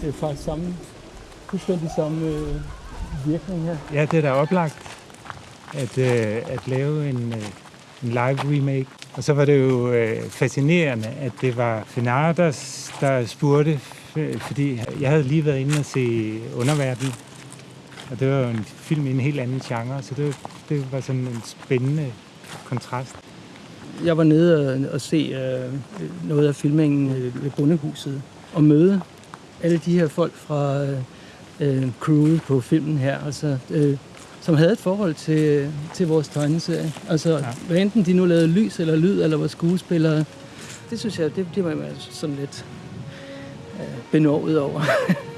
det er faktisk samme, fuldstændig samme øh, virkning her. Ja, det er da oplagt at, øh, at lave en, øh, en live remake. Og så var det jo øh, fascinerende, at det var Fenar, der, der spurgte, fordi jeg havde lige været inde og se Underverden, og det var jo en film i en helt anden genre, så det, det var sådan en spændende kontrast. Jeg var nede og, og se øh, noget af filmingen øh, ved Bundehuset og møde alle de her folk fra øh, øh, crewet på filmen her, altså, øh, som havde et forhold til, til vores tegneserie. Altså, ja. hvad enten de nu lavede lys eller lyd, eller var skuespillere, det synes jeg, det, det var jeg sådan lidt øh, benovet over.